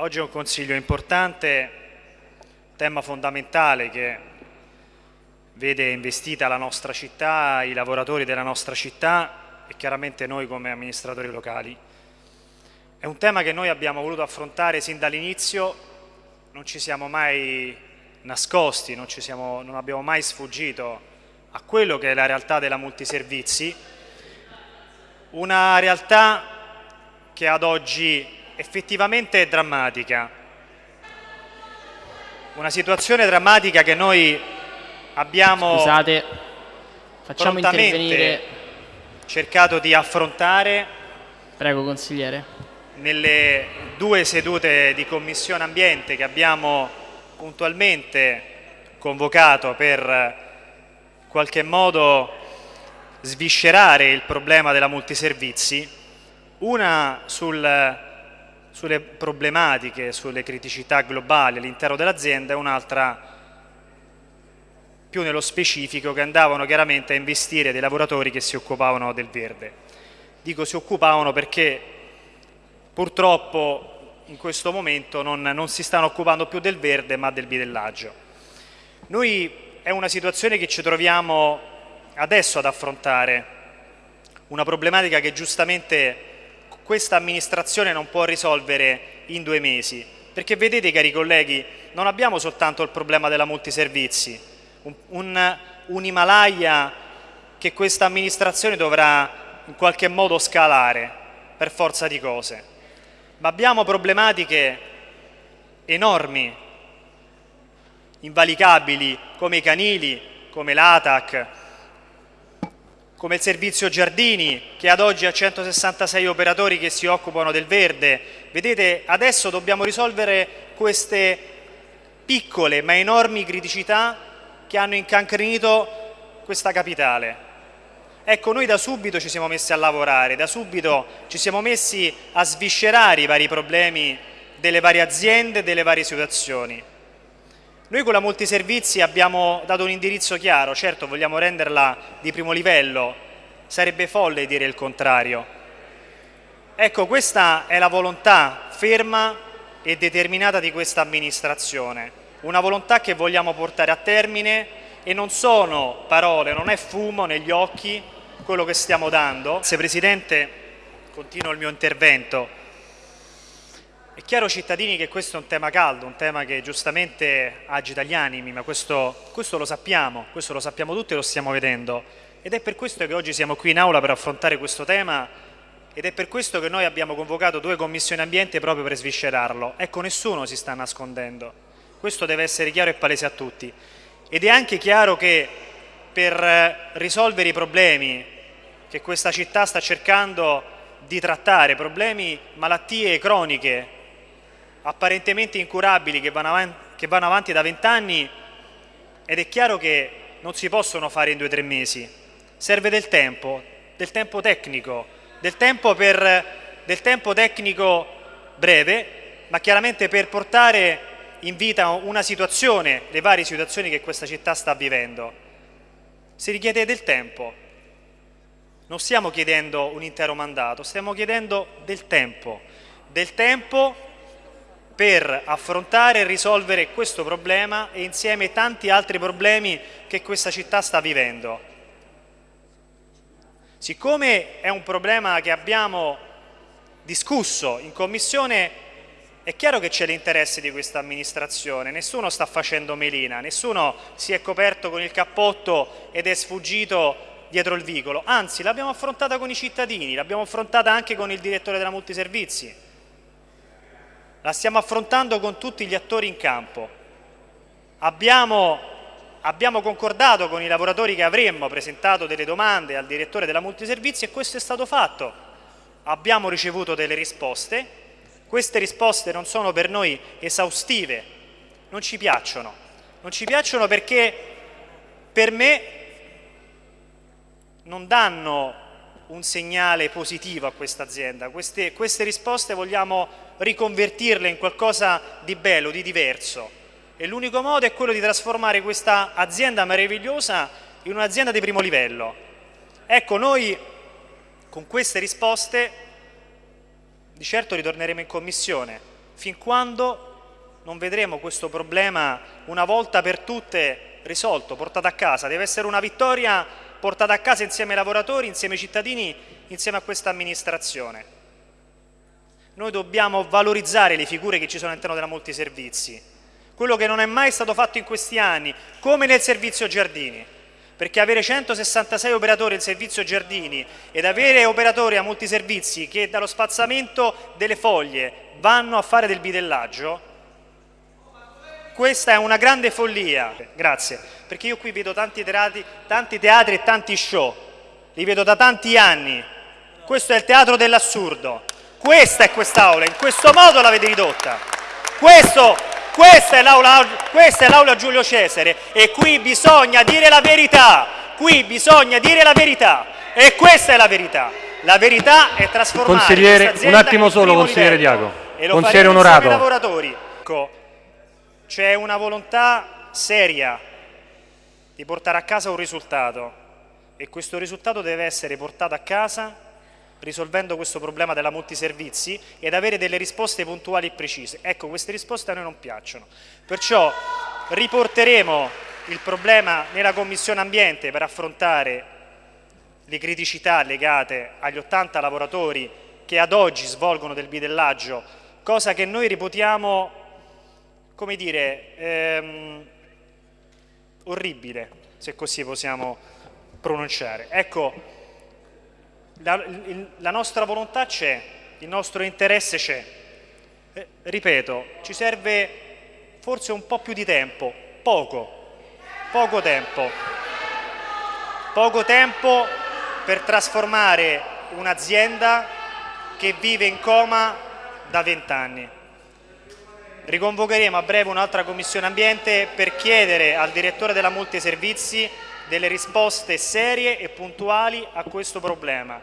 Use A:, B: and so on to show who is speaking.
A: Oggi è un consiglio importante, tema fondamentale che vede investita la nostra città, i lavoratori della nostra città e chiaramente noi come amministratori locali. È un tema che noi abbiamo voluto affrontare sin dall'inizio, non ci siamo mai nascosti, non, siamo, non abbiamo mai sfuggito a quello che è la realtà della multiservizi, una realtà che ad oggi effettivamente è drammatica. Una situazione drammatica che noi abbiamo
B: Scusate, facciamo intervenire
A: cercato di affrontare
B: Prego consigliere.
A: Nelle due sedute di Commissione Ambiente che abbiamo puntualmente convocato per qualche modo sviscerare il problema della multiservizi, una sul sulle problematiche, sulle criticità globali all'interno dell'azienda e un'altra più nello specifico che andavano chiaramente a investire dei lavoratori che si occupavano del verde. Dico si occupavano perché purtroppo in questo momento non, non si stanno occupando più del verde ma del bidellaggio. Noi è una situazione che ci troviamo adesso ad affrontare, una problematica che giustamente questa amministrazione non può risolvere in due mesi. Perché vedete cari colleghi, non abbiamo soltanto il problema della multiservizi, un, un, un Himalaya che questa amministrazione dovrà in qualche modo scalare per forza di cose, ma abbiamo problematiche enormi, invalicabili come i canili, come l'ATAC, come il servizio giardini che ad oggi ha 166 operatori che si occupano del verde. Vedete, adesso dobbiamo risolvere queste piccole ma enormi criticità che hanno incancrenito questa capitale. Ecco, noi da subito ci siamo messi a lavorare, da subito ci siamo messi a sviscerare i vari problemi delle varie aziende, delle varie situazioni. Noi con la multiservizi abbiamo dato un indirizzo chiaro, certo vogliamo renderla di primo livello, sarebbe folle dire il contrario. Ecco, questa è la volontà ferma e determinata di questa amministrazione, una volontà che vogliamo portare a termine e non sono parole, non è fumo negli occhi quello che stiamo dando. Grazie Presidente, continuo il mio intervento. È chiaro cittadini che questo è un tema caldo, un tema che giustamente agita gli animi, ma questo, questo, lo sappiamo, questo lo sappiamo tutti e lo stiamo vedendo. Ed è per questo che oggi siamo qui in aula per affrontare questo tema ed è per questo che noi abbiamo convocato due commissioni ambiente proprio per sviscerarlo. Ecco, nessuno si sta nascondendo. Questo deve essere chiaro e palese a tutti. Ed è anche chiaro che per risolvere i problemi che questa città sta cercando di trattare, problemi, malattie croniche apparentemente incurabili che vanno avanti, che vanno avanti da vent'anni ed è chiaro che non si possono fare in due o tre mesi. Serve del tempo, del tempo tecnico, del tempo, per, del tempo tecnico breve, ma chiaramente per portare in vita una situazione, le varie situazioni che questa città sta vivendo. Si richiede del tempo. Non stiamo chiedendo un intero mandato, stiamo chiedendo del tempo. Del tempo per affrontare e risolvere questo problema e insieme tanti altri problemi che questa città sta vivendo. Siccome è un problema che abbiamo discusso in Commissione, è chiaro che c'è l'interesse di questa amministrazione, nessuno sta facendo melina, nessuno si è coperto con il cappotto ed è sfuggito dietro il vicolo, anzi l'abbiamo affrontata con i cittadini, l'abbiamo affrontata anche con il direttore della multiservizi, la stiamo affrontando con tutti gli attori in campo. Abbiamo, abbiamo concordato con i lavoratori che avremmo presentato delle domande al direttore della multiservizi e questo è stato fatto. Abbiamo ricevuto delle risposte, queste risposte non sono per noi esaustive, non ci piacciono. Non ci piacciono perché per me non danno un segnale positivo a questa azienda. Queste, queste risposte vogliamo riconvertirle in qualcosa di bello, di diverso. E l'unico modo è quello di trasformare questa azienda meravigliosa in un'azienda di primo livello. Ecco, noi con queste risposte di certo ritorneremo in commissione, fin quando non vedremo questo problema una volta per tutte risolto, portato a casa. Deve essere una vittoria portata a casa insieme ai lavoratori, insieme ai cittadini, insieme a questa amministrazione. Noi dobbiamo valorizzare le figure che ci sono all'interno della multiservizi, quello che non è mai stato fatto in questi anni, come nel servizio giardini perché avere 166 operatori in servizio giardini ed avere operatori a multiservizi che dallo spazzamento delle foglie vanno a fare del bidellaggio, questa è una grande follia. Grazie, perché io qui vedo tanti teatri, tanti teatri e tanti show, li vedo da tanti anni. Questo è il teatro dell'assurdo. Questa è quest'aula, in questo modo l'avete ridotta. Questo questa è l'aula Giulio Cesare e qui bisogna dire la verità, qui bisogna dire la verità e questa è la verità. La verità è trasformare
C: Consigliere, un attimo solo, consigliere Diaco.
A: E lo consigliere onorato. C'è una volontà seria di portare a casa un risultato e questo risultato deve essere portato a casa risolvendo questo problema della multiservizi ed avere delle risposte puntuali e precise. Ecco, queste risposte a noi non piacciono. Perciò riporteremo il problema nella Commissione Ambiente per affrontare le criticità legate agli 80 lavoratori che ad oggi svolgono del bidellaggio, cosa che noi reputiamo, come dire, ehm, orribile, se così possiamo pronunciare. Ecco, la, la nostra volontà c'è, il nostro interesse c'è. Eh, ripeto, ci serve forse un po' più di tempo, poco, poco tempo. Poco tempo per trasformare un'azienda che vive in coma da vent'anni. Riconvocheremo a breve un'altra commissione ambiente per chiedere al direttore della multiservizi delle risposte serie e puntuali a questo problema.